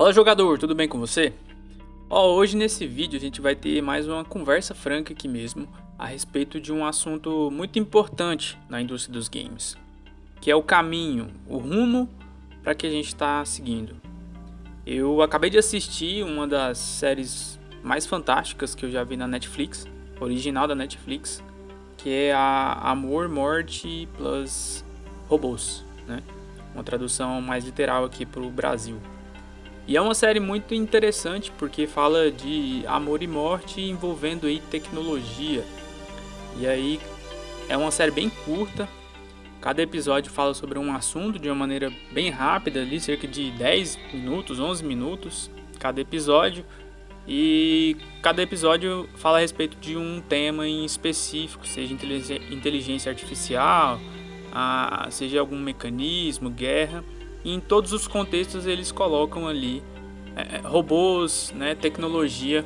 Fala jogador, tudo bem com você? Ó, hoje nesse vídeo a gente vai ter mais uma conversa franca aqui mesmo a respeito de um assunto muito importante na indústria dos games, que é o caminho, o rumo para que a gente está seguindo. Eu acabei de assistir uma das séries mais fantásticas que eu já vi na Netflix, original da Netflix, que é a Amor, Morte plus Robôs, né? Uma tradução mais literal aqui para o Brasil. E é uma série muito interessante porque fala de amor e morte envolvendo aí tecnologia. E aí é uma série bem curta. Cada episódio fala sobre um assunto de uma maneira bem rápida, ali cerca de 10 minutos, 11 minutos cada episódio. E cada episódio fala a respeito de um tema em específico, seja inteligência artificial, seja algum mecanismo, guerra. Em todos os contextos eles colocam ali é, é robôs, né, tecnologia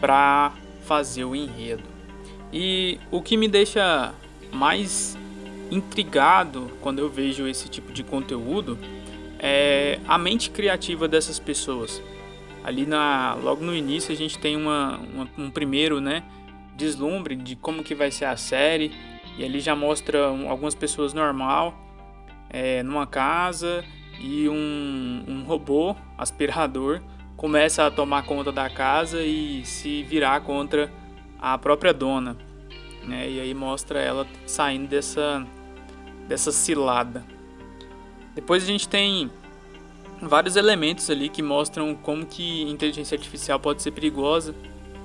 para fazer o enredo. E o que me deixa mais intrigado quando eu vejo esse tipo de conteúdo é a mente criativa dessas pessoas. Ali na, logo no início a gente tem uma, uma, um primeiro né, deslumbre de como que vai ser a série e ali já mostra algumas pessoas normal é, numa casa e um, um robô aspirador começa a tomar conta da casa e se virar contra a própria dona. Né? E aí mostra ela saindo dessa, dessa cilada. Depois a gente tem vários elementos ali que mostram como que inteligência artificial pode ser perigosa.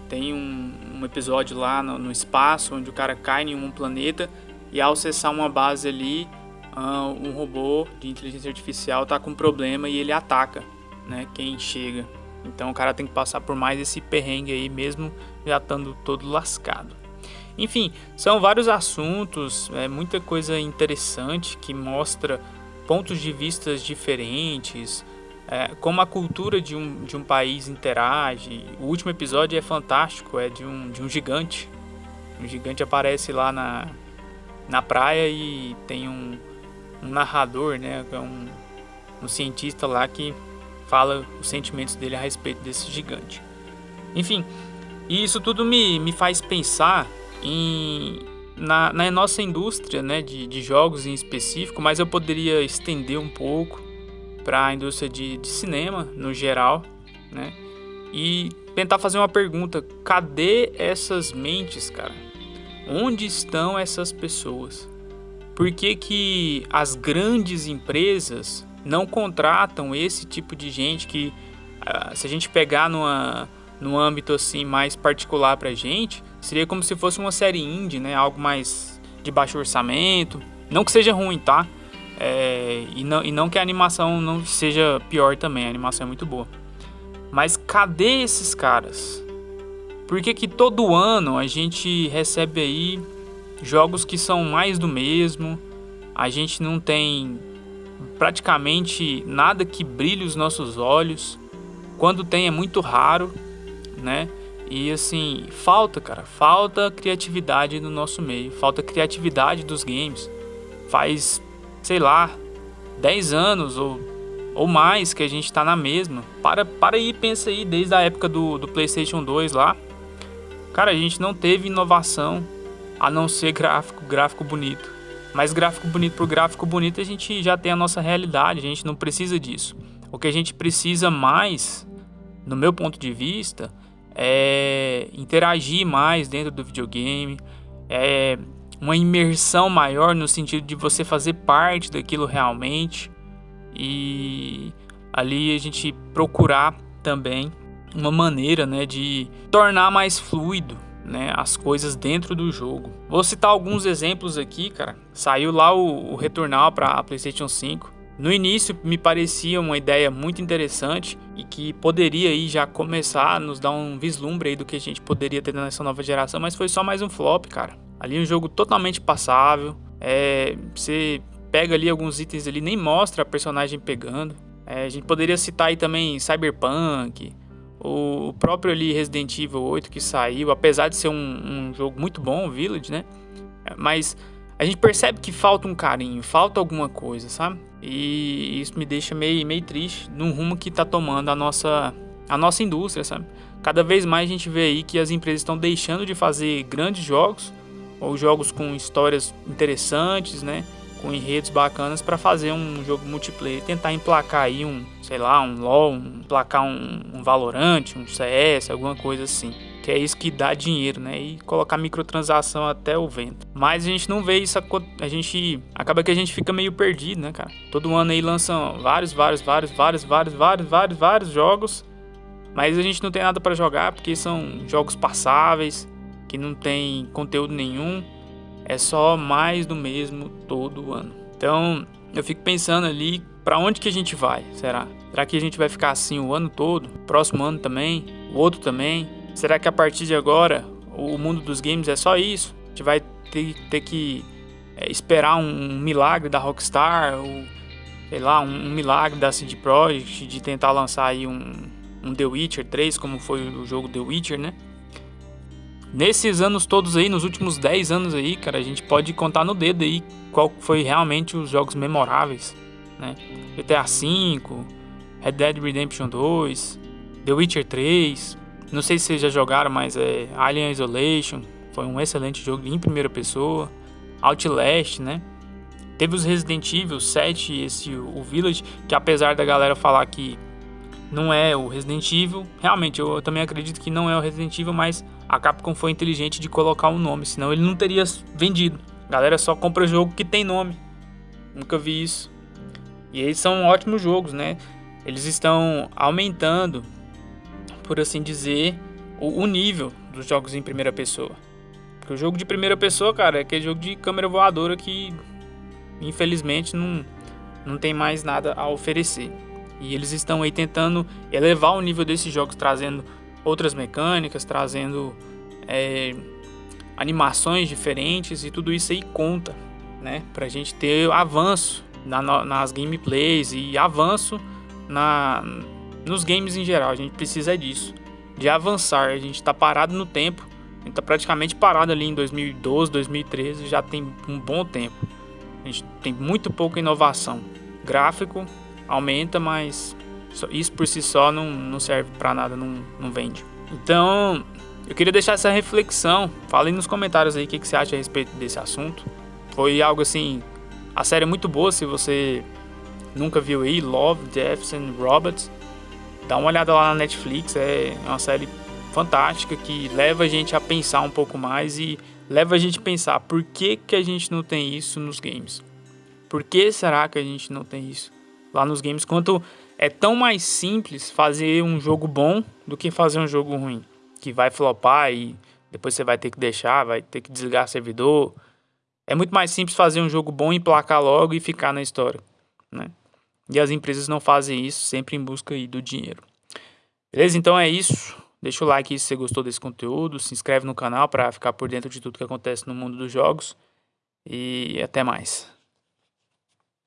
Tem um, um episódio lá no, no, espaço onde o cara cai em um planeta e ao acessar uma base ali uh, um robô de inteligência artificial está com problema e ele ataca né, quem chega. Então o cara tem que passar por mais esse perrengue aí mesmo já estando todo lascado. Enfim, são vários assuntos, é muita coisa interessante que mostra pontos de vistas diferentes, é, como a cultura de um, de um país interage. O último episódio é fantástico, é de um, de um gigante. Um gigante aparece lá na, na praia e tem um, um narrador, né, é um, um cientista lá que fala os sentimentos dele a respeito desse gigante. Enfim, isso tudo me, me faz pensar em, na, na nossa indústria né, de, de jogos em específico, mas eu poderia estender um pouco para a indústria de, de cinema no geral, né? E tentar fazer uma pergunta: cadê essas mentes, cara? Onde estão essas pessoas? Por que, que as grandes empresas não contratam esse tipo de gente que, uh, se a gente pegar numa, num âmbito assim mais particular pra gente, seria como se fosse uma série indie, né? Algo mais de baixo orçamento. Não que seja ruim, tá? É, e, não, e não que a animação não seja pior também, a animação é muito boa. Mas cadê esses caras? Por que, que todo ano a gente recebe aí jogos que são mais do mesmo. A gente não tem praticamente nada que brilhe os nossos olhos. Quando tem é muito raro, né? E assim, falta, cara, falta criatividade no nosso meio, falta criatividade dos games. Faz, sei lá, 10 anos ou, ou mais que a gente tá na mesma. Para, para aí, pensa aí, desde a época do, do PlayStation 2 lá. Cara, a gente não teve inovação a não ser gráfico, gráfico bonito. Mas gráfico bonito por gráfico bonito a gente já tem a nossa realidade, a gente não precisa disso. O que a gente precisa mais, no meu ponto de vista, é interagir mais dentro do videogame, é uma imersão maior no sentido de você fazer parte daquilo realmente e ali a gente procurar também uma maneira né, de tornar mais fluido né, as coisas dentro do jogo. Vou citar alguns exemplos aqui, cara. Saiu lá o, o Returnal para PlayStation 5. No início me parecia uma ideia muito interessante e que poderia aí já começar a nos dar um vislumbre aí do que a gente poderia ter nessa nova geração, mas foi só mais um flop, cara. Ali um jogo totalmente passável. É, você pega ali alguns itens ali, nem mostra a personagem pegando. É, a gente poderia citar aí também Cyberpunk, o próprio ali Resident Evil 8 que saiu, apesar de ser um, um jogo muito bom, o Village, né? Mas a gente percebe que falta um carinho, falta alguma coisa, sabe? E isso me deixa meio, meio triste no rumo que tá tomando a nossa, a nossa indústria, sabe? Cada vez mais a gente vê aí que as empresas estão deixando de fazer grandes jogos ou jogos com histórias interessantes, né? Com enredos bacanas para fazer um jogo multiplayer, tentar emplacar aí um, sei lá, um LoL, um, emplacar um, um Valorant, um CS, alguma coisa assim que é isso que dá dinheiro, né? E colocar microtransação até o vento. Mas a gente não vê isso, a gente acaba que a gente fica meio perdido, né, cara? Todo ano aí lançam vários, vários, vários, vários, vários, vários, vários, vários jogos, mas a gente não tem nada para jogar porque são jogos passáveis, que não tem conteúdo nenhum, é só mais do mesmo todo ano. Então, eu fico pensando ali para onde que a gente vai, será? Será que a gente vai ficar assim o ano todo? Próximo ano também? O outro também? Será que a partir de agora o mundo dos games é só isso? A gente vai ter, ter que é, esperar um, um, milagre da Rockstar, ou sei lá, um, um, milagre da CD Projekt de tentar lançar aí um, um The Witcher 3, como foi o jogo The Witcher, né? Nesses anos todos aí, nos últimos 10 anos aí, cara, a gente pode contar no dedo aí qual foi realmente os jogos memoráveis, né? GTA V, Red Dead Redemption 2, The Witcher 3, não sei se vocês já jogaram, mas é Alien Isolation. Foi um excelente jogo em primeira pessoa. Outlast, né? Teve os Resident Evil 7 e esse o Village, que apesar da galera falar que não é o Resident Evil, realmente eu também acredito que não é o Resident Evil, mas a Capcom foi inteligente de colocar um nome, senão ele não teria vendido. A galera só compra jogo que tem nome. Nunca vi isso. E eles são ótimos jogos, né? Eles estão aumentando por assim dizer, o, o nível dos jogos em primeira pessoa. Porque o jogo de primeira pessoa, cara, é aquele jogo de câmera voadora que infelizmente não, não tem mais nada a oferecer. E eles estão aí tentando elevar o nível desses jogos, trazendo outras mecânicas, trazendo é, animações diferentes e tudo isso aí conta, né? Pra gente ter avanço na, nas gameplays e avanço na, nos games em geral, a gente precisa disso, de avançar. A gente está parado no tempo, a gente está praticamente parado ali em 2012, 2013, já tem um bom tempo. A gente tem muito pouca inovação. Gráfico aumenta, mas isso por si só não, não serve para nada, não, não vende. Então, eu queria deixar essa reflexão. Fala aí nos comentários aí o que, que você acha a respeito desse assunto. Foi algo assim. A série é muito boa se você nunca viu aí, Love, Deaths and Robots. Dá uma olhada lá na Netflix, é uma série fantástica que leva a gente a pensar um pouco mais e leva a gente a pensar por que, que a gente não tem isso nos games. Por que será que a gente não tem isso lá nos games? Quanto é tão mais simples fazer um jogo bom do que fazer um jogo ruim, que vai flopar e depois você vai ter que deixar, vai ter que desligar servidor. É muito mais simples fazer um jogo bom, emplacar logo e ficar na história, né? E as empresas não fazem isso, sempre em busca do dinheiro. Beleza? Então é isso. Deixa o like se você gostou desse conteúdo, se inscreve no canal para ficar por dentro de tudo que acontece no mundo dos jogos e até mais.